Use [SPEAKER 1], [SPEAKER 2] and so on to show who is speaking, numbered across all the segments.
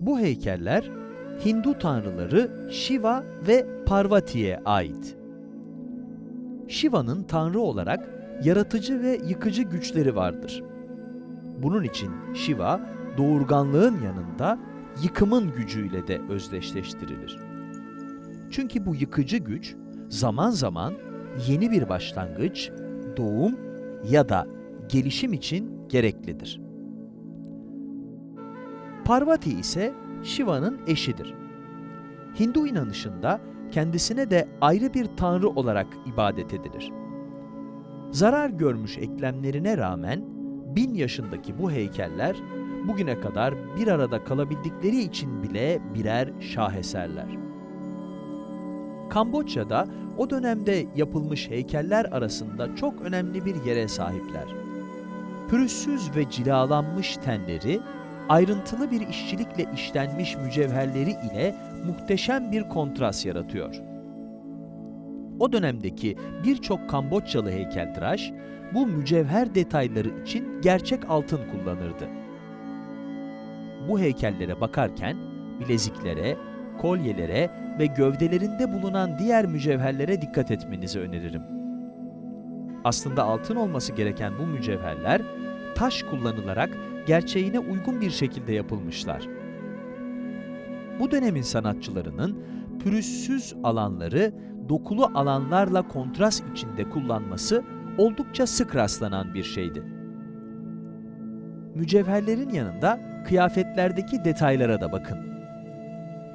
[SPEAKER 1] Bu heykeller Hindu tanrıları Shiva ve Parvati'ye ait. Shiva'nın tanrı olarak yaratıcı ve yıkıcı güçleri vardır. Bunun için Shiva, doğurganlığın yanında yıkımın gücüyle de özdeşleştirilir. Çünkü bu yıkıcı güç zaman zaman yeni bir başlangıç, doğum ya da gelişim için gereklidir. Parvati ise Shiva'nın eşidir. Hindu inanışında kendisine de ayrı bir tanrı olarak ibadet edilir. Zarar görmüş eklemlerine rağmen bin yaşındaki bu heykeller bugüne kadar bir arada kalabildikleri için bile birer şaheserler. Kamboçya'da o dönemde yapılmış heykeller arasında çok önemli bir yere sahipler. Pürüzsüz ve cilalanmış tenleri, ayrıntılı bir işçilikle işlenmiş mücevherleri ile muhteşem bir kontrast yaratıyor. O dönemdeki birçok Kamboçyalı heykeltıraş bu mücevher detayları için gerçek altın kullanırdı. Bu heykellere bakarken bileziklere, kolyelere ve gövdelerinde bulunan diğer mücevherlere dikkat etmenizi öneririm. Aslında altın olması gereken bu mücevherler taş kullanılarak gerçeğine uygun bir şekilde yapılmışlar. Bu dönemin sanatçılarının pürüzsüz alanları dokulu alanlarla kontrast içinde kullanması oldukça sık rastlanan bir şeydi. Mücevherlerin yanında kıyafetlerdeki detaylara da bakın.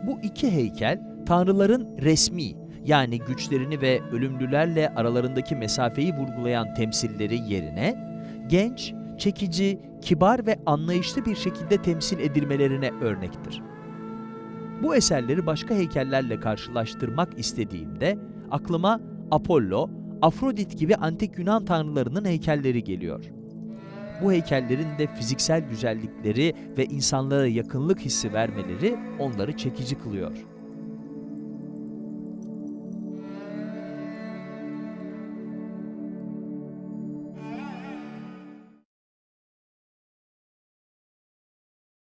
[SPEAKER 1] Bu iki heykel tanrıların resmi yani güçlerini ve ölümlülerle aralarındaki mesafeyi vurgulayan temsilleri yerine genç, çekici, kibar ve anlayışlı bir şekilde temsil edilmelerine örnektir. Bu eserleri başka heykellerle karşılaştırmak istediğimde aklıma Apollo, Afrodit gibi antik Yunan tanrılarının heykelleri geliyor. Bu heykellerin de fiziksel güzellikleri ve insanlara yakınlık hissi vermeleri onları çekici kılıyor.